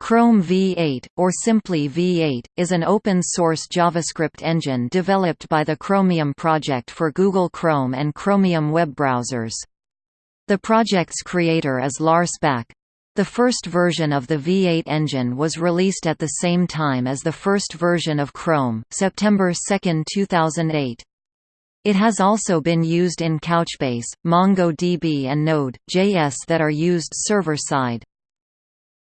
Chrome V8, or simply V8, is an open-source JavaScript engine developed by the Chromium project for Google Chrome and Chromium web browsers. The project's creator is Lars Bak. The first version of the V8 engine was released at the same time as the first version of Chrome, September 2, 2008. It has also been used in Couchbase, MongoDB and Node.js that are used server-side.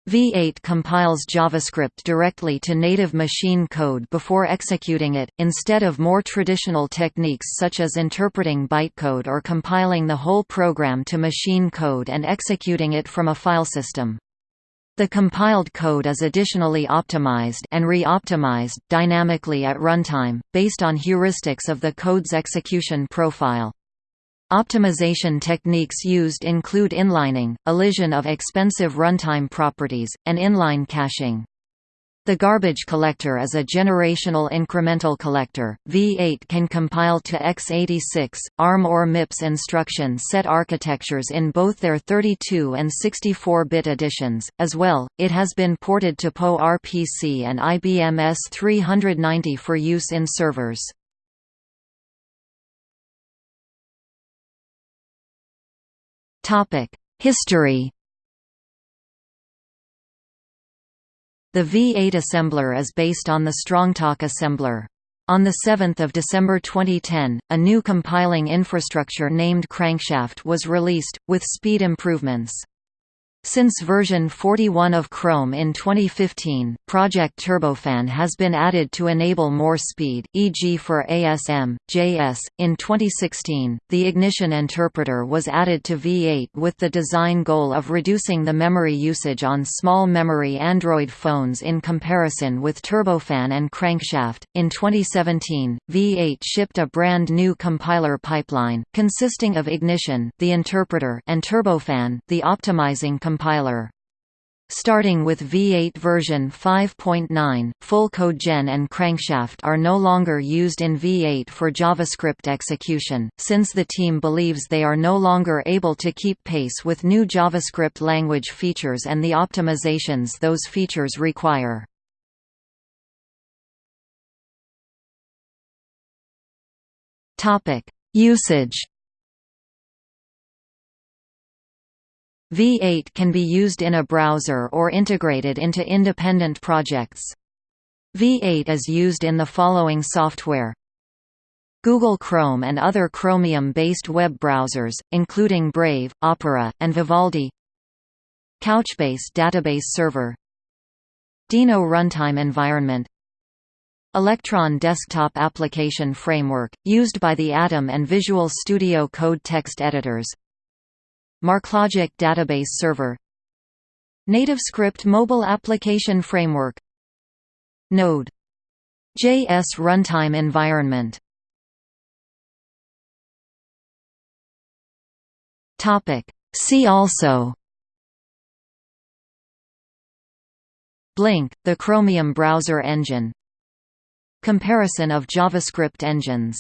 V8 compiles JavaScript directly to native machine code before executing it, instead of more traditional techniques such as interpreting bytecode or compiling the whole program to machine code and executing it from a file system. The compiled code is additionally optimized and re-optimized dynamically at runtime, based on heuristics of the code's execution profile. Optimization techniques used include inlining, elision of expensive runtime properties, and inline caching. The garbage collector is a generational incremental collector. V8 can compile to x86, ARM or MIPS instruction set architectures in both their 32 and 64-bit editions. As well, it has been ported to PowerPC and IBM S390 for use in servers. History The V8 assembler is based on the Strongtalk assembler. On 7 December 2010, a new compiling infrastructure named Crankshaft was released, with speed improvements. Since version 41 of Chrome in 2015, Project Turbofan has been added to enable more speed, e.g. for ASM, JS. In 2016, the Ignition interpreter was added to V8 with the design goal of reducing the memory usage on small memory Android phones in comparison with Turbofan and Crankshaft. In 2017, V8 shipped a brand new compiler pipeline, consisting of Ignition, the interpreter, and Turbofan, the optimizing compiler compiler. Starting with V8 version 5.9, full CodeGen and Crankshaft are no longer used in V8 for JavaScript execution, since the team believes they are no longer able to keep pace with new JavaScript language features and the optimizations those features require. Usage V8 can be used in a browser or integrated into independent projects. V8 is used in the following software. Google Chrome and other Chromium-based web browsers, including Brave, Opera, and Vivaldi. Couchbase database server. Deno runtime environment. Electron desktop application framework, used by the Atom and Visual Studio Code text editors MarkLogic Database Server. NativeScript Mobile Application Framework. Node. JS Runtime Environment. See also. Blink, the Chromium browser engine. Comparison of JavaScript engines